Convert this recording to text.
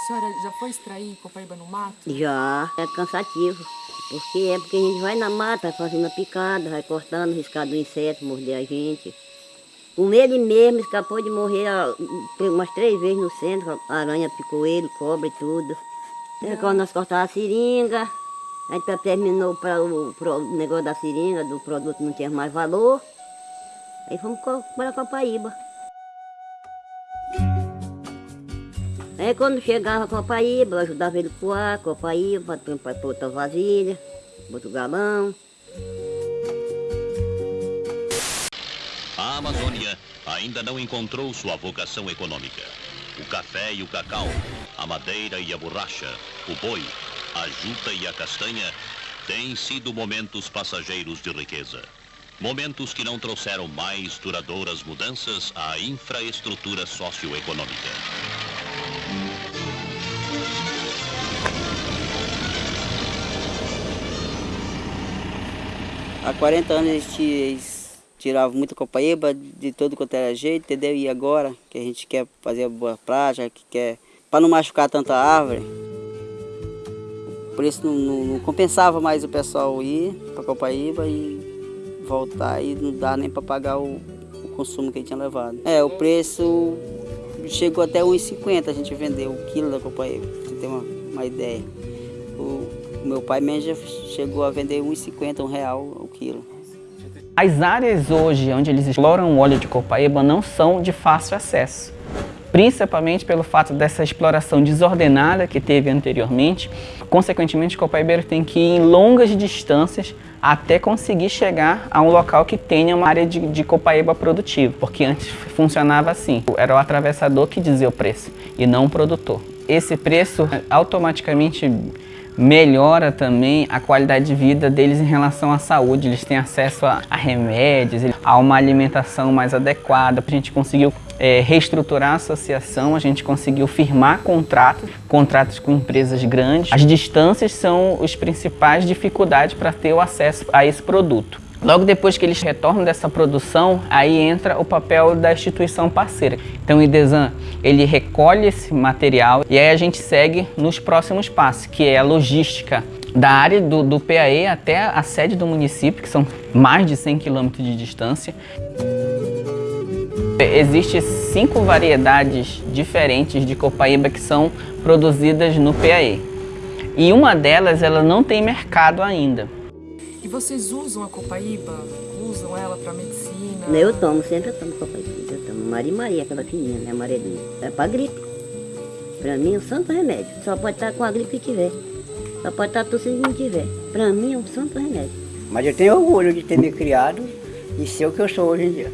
senhora já foi extrair copaíba no mato? Já, é cansativo. Porque é porque a gente vai na mata fazendo a picada, vai cortando, riscado do inseto, morder a gente. Com ele mesmo escapou de morrer umas três vezes no centro, aranha picou ele, cobra e tudo. É, quando nós cortávamos a seringa, a gente terminou para o, o negócio da seringa, do produto não tinha mais valor. Aí fomos para Copaíba. Aí quando chegava a Copaíba, eu ajudava ele a coar, Copaíba, para outra vasilha, outro galão. A Amazônia ainda não encontrou sua vocação econômica. O café e o cacau, a madeira e a borracha, o boi, a juta e a castanha têm sido momentos passageiros de riqueza. Momentos que não trouxeram mais duradouras mudanças à infraestrutura socioeconômica. Há 40 anos eles tiravam muita copaíba de todo quanto era jeito, entendeu? E agora que a gente quer fazer boa prática, que quer para não machucar tanta árvore, por isso não, não, não compensava mais o pessoal ir para Copaíba e voltar e não dá nem para pagar o, o, consumo que ele tinha levado. É, o preço chegou até 1,50 a gente vendeu o quilo da Copaíba, para você ter uma, uma ideia. O, meu pai mesmo chegou a vender 1,50, um real o quilo. As áreas hoje onde eles exploram o óleo de copaíba não são de fácil acesso, principalmente pelo fato dessa exploração desordenada que teve anteriormente. Consequentemente, o copaibeiro tem que ir em longas distâncias até conseguir chegar a um local que tenha uma área de, de copaíba produtiva, porque antes funcionava assim, era o atravessador que dizia o preço e não o produtor. Esse preço automaticamente melhora também a qualidade de vida deles em relação à saúde. Eles têm acesso a, a remédios, a uma alimentação mais adequada. A gente conseguiu é, reestruturar a associação, a gente conseguiu firmar contratos, contratos com empresas grandes. As distâncias são as principais dificuldades para ter o acesso a esse produto. Logo depois que eles retornam dessa produção, aí entra o papel da instituição parceira. Então o IDESAN, ele recolhe esse material e aí a gente segue nos próximos passos, que é a logística da área do, do PAE até a sede do município, que são mais de 100 quilômetros de distância. Existem cinco variedades diferentes de copaíba que são produzidas no PAE. E uma delas ela não tem mercado ainda. E vocês usam a copaíba? Usam ela para medicina? Eu tomo, sempre eu tomo copaíba. Eu tomo Maria Maria, aquela fininha, né, amarelinha. É para gripe. Para mim é um santo remédio. Só pode estar com a gripe que tiver. Só pode estar tossindo não tiver. Para mim é um santo remédio. Mas eu tenho orgulho de ter me criado e ser o que eu sou hoje em dia.